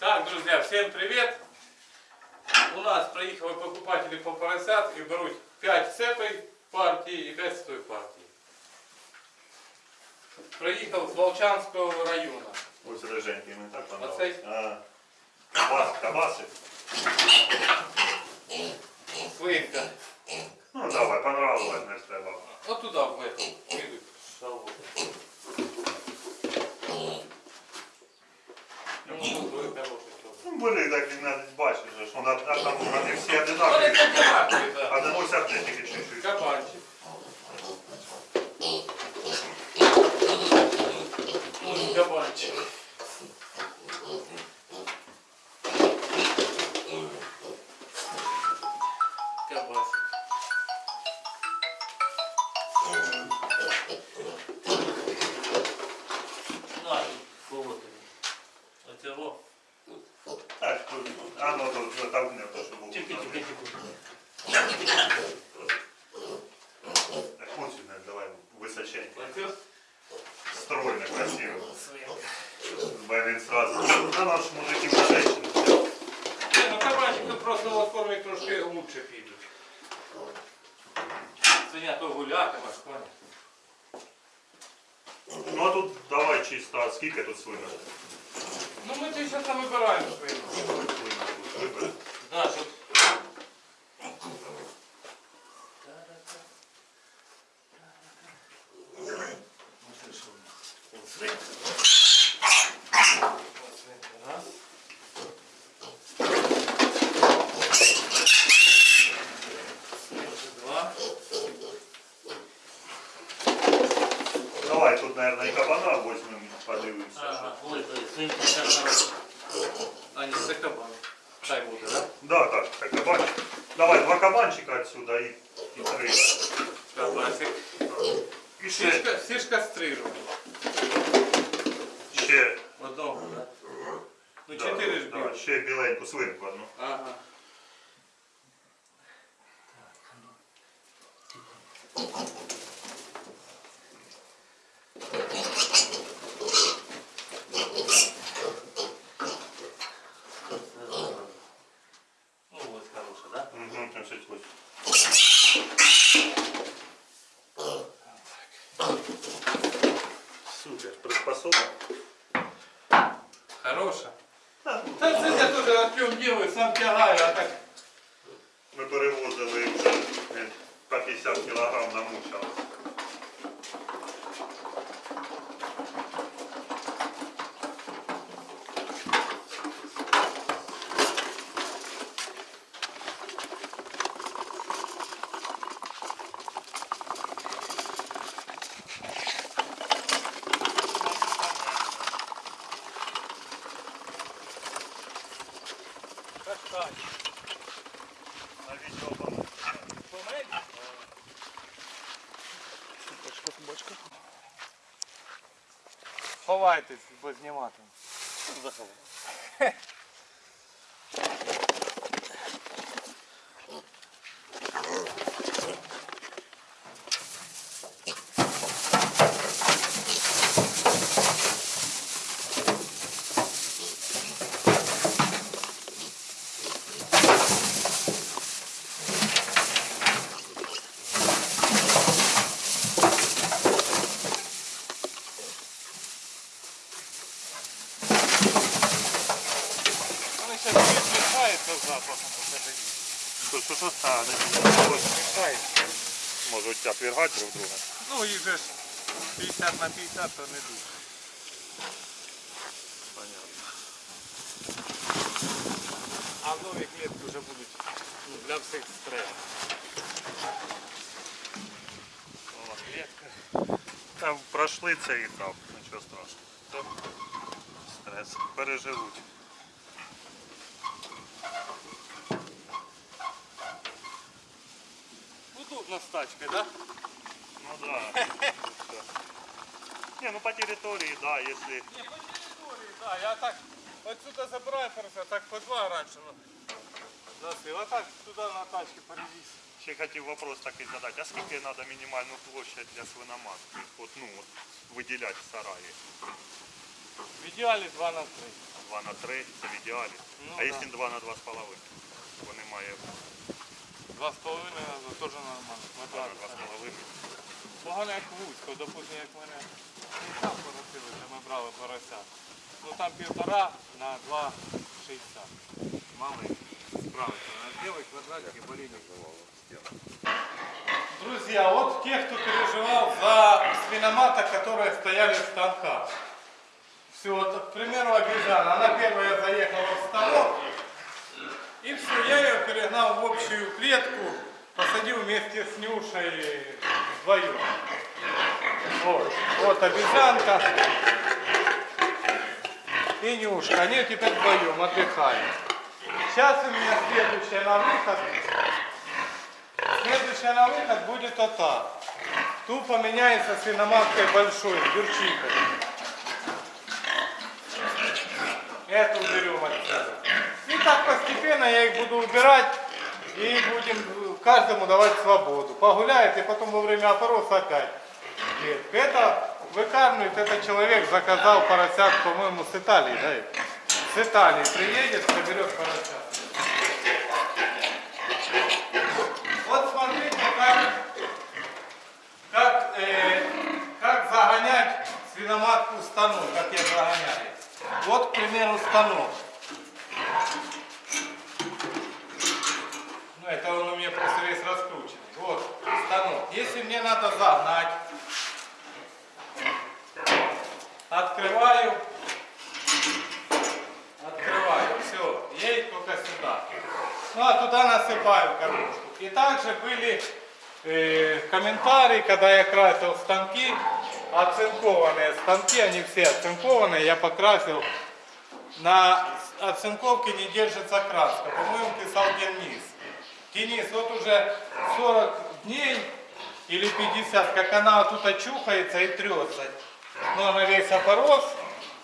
Так, друзья, всем привет! У нас приїхали покупатели по поросят і беруть 5 цепей партії і 5 з тої партії. Приїхав з Волчанського району. Ось реженький, мені так Оцей? понравилось. А, кабас, кабаси. Свинка. Ну давай, понравилось, не треба. От туди в эту. Кидуть Кабасик. На, колоти. Оцього. Так, тут, а ну тут затовкне, то що було. Тільки, тільки, тільки. Так, ось сюди, давай, височенько. Оце Стройно, красиво. свинка. Блин, сразу. А наш мужики на женщину. Ні, ну кабанчики просто в формі трошки лучше підуть. Свиня то гулятиме, коня. Ну а тут давай чисто, а скільки тут свинок? Ну ми це зараз там вибираємо свину. Свинок тут вибери. Знаєш, от... Раз. Давай два кабанчика отсюда и, и три. Кабасик. І ще, Всі ж, всі ж кастрировані. ще, Одного, да? Ну, да, чотири ж да, білих. ще біленьку свинку одну. Ага. sabe que é lá Ховайтесь, бо знімати. Заховай. можуть отвергати друг друга. Ну, їх же ж 50 на 50, то не дуже. Понятно. А нові клітки вже будуть ну, для всіх стрес. Нова клітка. Там пройшли цей етап, нічого страшного. Стрес. Переживуть. Удобно з тачкою, так? Да? Ну да. Не, ну по территории, да, если... Не, по території, так. Я так отсюда забираю просто, так по два раніше. Ну, носив, а так туди на тачці перевіз. Ще хотів вопрос такий задати. А скільки треба мінімальну площадь для свиноматки? От, ну, от, виділяти в сараї? В ідеалі 2 на 3. 2 на 3 це в ідеалі. Ну, а да. якщо 2 на 2,5, бо немає Два з половиною теж нормально. 2 на 2,5. Погано як вузько, допустим, як мене і там поросили, де ми брали порося. Ну там півтора на 2,60. Мали справиться. На білий квадратик і болінник. Друзья, вот те, кто переживал за свиноматок, которые стояли в станках. Все, вот, к примеру, обезьяна. Она первая заехала в станок. И все, я ее перегнал в общую клетку, посадил вместе с Нюшей вдвоем. Вот, вот обезьянка и Нюшка. Они теперь вдвоем отдыхают. Сейчас у меня следующая на выход. Следующая на выход будет вот так. Тут поменяется свиноматкой большой, дюрчикой. Эту уберем отсюда. И так постепенно я их буду убирать и будем каждому давать свободу. Погуляет и потом во время опороса опять. клетка. Это выкармливает, этот человек заказал поросят, по-моему, с Италии, да? С Италии приедет, соберет поросят. Вот смотрите, как, как, э, как загонять свиноматку в станок, как я загоняю. Вот, к примеру, станок. Ну, это он у меня просто весь раскрученный. Вот, станок. Если мне надо загнать, открываю, открываю, все, едет только сюда. Ну, а туда насыпаю кормушку. И также были э, комментарии, когда я красил станки, оцинкованные станки, они все оцинкованные, я покрасил. На оцинковке не держится краска. По-моему, писал Денис. Денис, вот уже 40 дней или 50, как она тут очухается и трется. Ну, она весь опорос,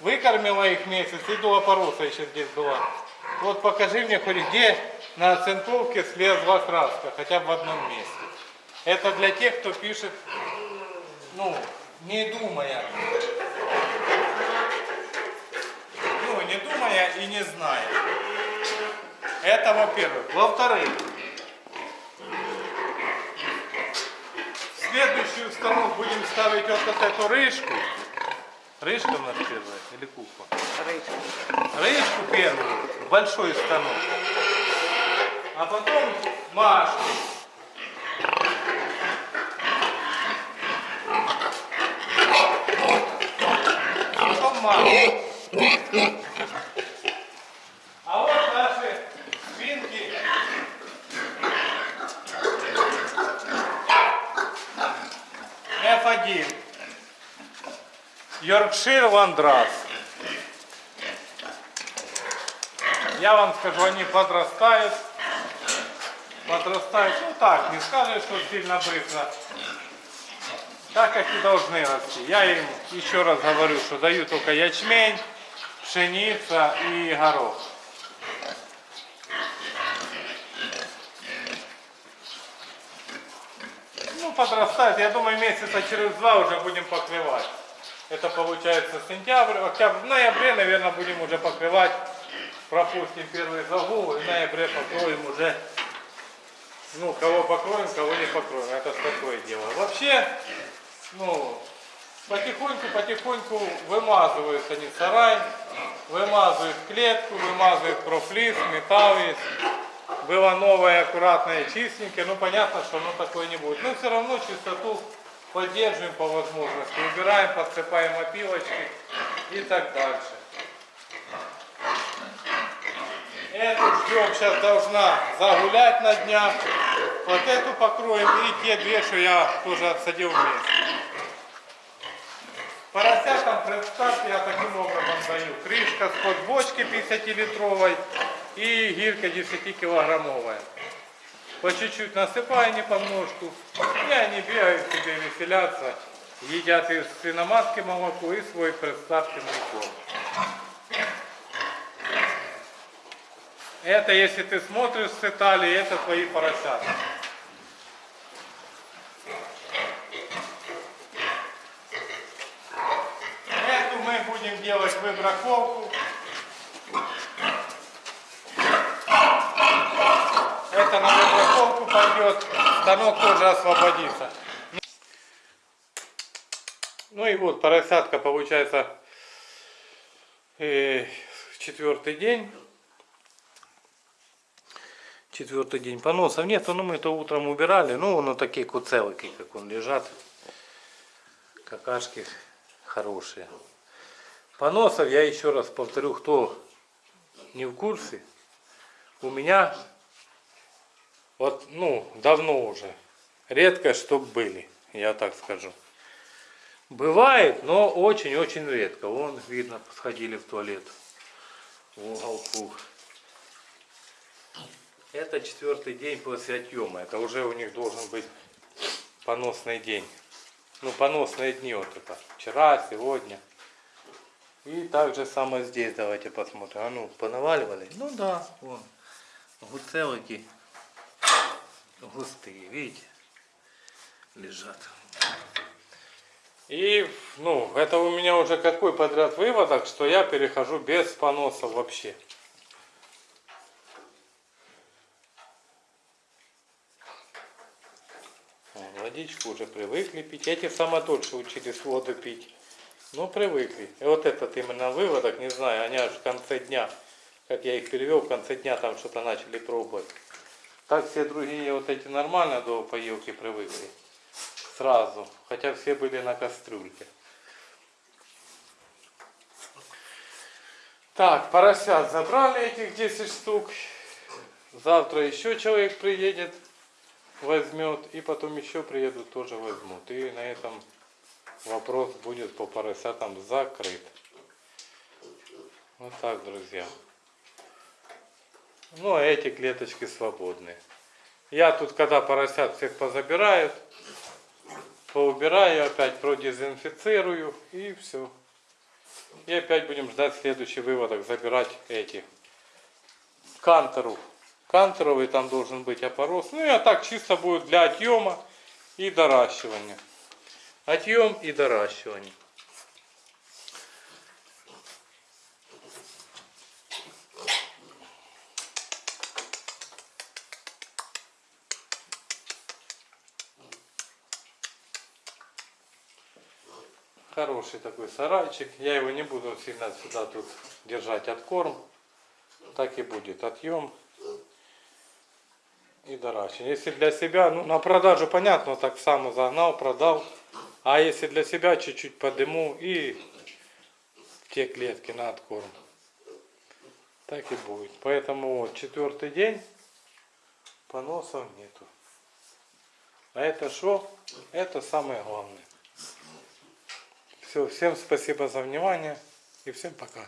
выкормила их месяц, и до опороса еще здесь была. Вот покажи мне хоть где на оцинковке слезла краска, хотя бы в одном месте. Это для тех, кто пишет, ну, не думая. Ну, не думая и не зная. Это во-первых. Во-вторых, в следующий установку будем ставить вот, вот эту рыжку. Рыжка у нас первая или кукла? Рыжку первую, большой станок. А потом Машу. Потом Машу. А вот наши свинки. F1. Йоркшир Ландрас. Я вам скажу, они подрастают. Подрастают, ну так, не скажешь, что сильно быстро. Так, как и должны расти. Я им еще раз говорю, что даю только ячмень, пшеница и горох. Ну, подрастает. Я думаю, месяца через два уже будем покрывать. Это получается сентябрь, октябрь, в ноябре, наверное, будем уже покрывать. Пропустим первый загул, и в ноябре покроем уже. Ну, кого покроем, кого не покроем. Это такое дело. Вообще, ну, потихоньку, потихоньку вымазывают они сарай, вымазывают клетку, вымазывают профлис, металл есть. Было новое, аккуратное, чистенькое. Ну, понятно, что оно такое не будет. Но все равно чистоту поддерживаем по возможности. Убираем, подсыпаем опилочки и так дальше. Эту ждем, сейчас должна загулять на днях. Вот эту покроем и те две, что я тоже отсадил вместе. Поросятам предстарт я таким образом даю. Крышка с-под бочки 50-литровой и гирька 10-килограммовая. По чуть-чуть насыпаю не поножку. И они бегают себе, веселятся. Едят из свиноматки молоко и свой предстартенный корм. Это, если ты смотришь с Италии, это твои поросята. Эту мы будем делать выбраковку. Пойдет, станок тоже освободится. Ну и вот поросятка получается э, четвертый день. Четвертый день поносов нету, но мы это утром убирали. Ну, он такие куцелыки, как он лежат. Какашки хорошие. Поносов, я еще раз повторю, кто не в курсе, у меня вот, ну, давно уже, редко, чтоб были, я так скажу. Бывает, но очень-очень редко. Вон, видно, сходили в туалет в уголку. Это четвертый день после отъема. Это уже у них должен быть поносный день. Ну, поносные дни вот это. Вчера, сегодня. И также самое здесь. Давайте посмотрим. А ну, понаваливали? Ну да, вон. Гуцелики густые, видите? Лежат. И, ну, это у меня уже какой подряд выводок, что я перехожу без поносов вообще. Водичку уже привыкли пить. Эти самые дольше учились воду пить. Ну, привыкли. И вот этот именно выводок, не знаю, они аж в конце дня, как я их перевел, в конце дня там что-то начали пробовать. Так все другие вот эти нормально до поилки привыкли. Сразу. Хотя все были на кастрюльке. Так, поросят забрали этих 10 штук. Завтра еще человек приедет, возьмет. И потом еще приедут, тоже возьмут. И на этом вопрос будет по поросятам закрыт. Вот так, друзья. Ну, а эти клеточки свободны. Я тут, когда поросят всех позабирают, поубираю, опять продезинфицирую и все. И опять будем ждать следующий выводок, забирать эти кантеру. Кантеровый там должен быть опорос. Ну и а так чисто будет для отъема и доращивания. Отъем и доращивание. Хороший такой сарайчик. Я его не буду сильно сюда тут держать откорм. Так и будет отъем и доращивание. Если для себя, ну на продажу понятно, так само загнал, продал. А если для себя чуть-чуть подыму и в те клетки на откорм. Так и будет. Поэтому четвертый день поносов нету. А это что? Это самое главное. Все, всем спасибо за внимание и всем пока.